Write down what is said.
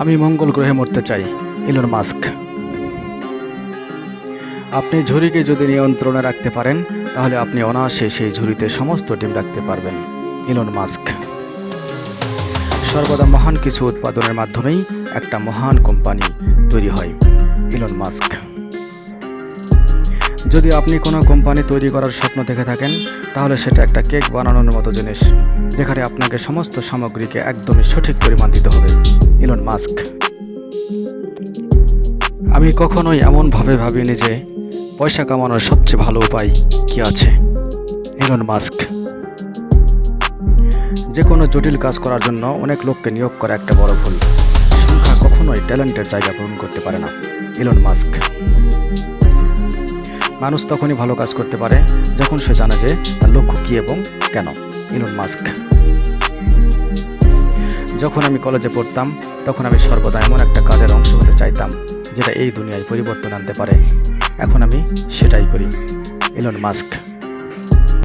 আমি মঙ্গল গ্রহে মরতে চাই, ইলন মাস্ক। আপনি ঝুড়িকে যদি নিয়ন্ত্রণে রাখতে পারেন, তাহলে আপনি অনায়াসে সেই ঝুড়িতে সমস্ত ডিম রাখতে পারবেন, ইলন মাস্ক। সর্বদা মহান কিছু উৎপাদনের মাধ্যমেই একটা মহান কোম্পানি তৈরি হয়, ইলন মাস্ক। যদি আপনি কোনো কোম্পানি তৈরি করার স্বপ্ন দেখে থাকেন, তাহলে সেটা একটা কেক বানানোর মতো জিনিস, যেখানে আপনাকে সমস্ত সামগ্রীকে একদমই সঠিক পরিমাণ দিতে হবে। Elon Musk. আমি কখনোই এমনভাবে ভাবিনি যে পয়সা কামানোর সবচেয়ে ভালো উপায় কি আছে। Elon Musk. যে কোনো জটিল কাজ করার জন্য অনেক লোককে নিয়োগ করা একটা বড় ভুল। সংখ্যা কখনোই ট্যালেন্টের জায়গা পূরণ করতে পারে না। Elon Musk. মানুষ তখনই ভালো কাজ করতে পারে যখন সে জানে যে তার লক্ষ্য কী এবং কেন। Elon Musk. যখন আমি কলেজে পড়তাম, তখন আমি সর্বদা এমন একটা কাজের অংশ হতে চাইতাম, যেটা এই দুনিয়ায় পরিবর্তন আনতে পারে। এখন আমি সেটাই করি, ইলন মাস্ক।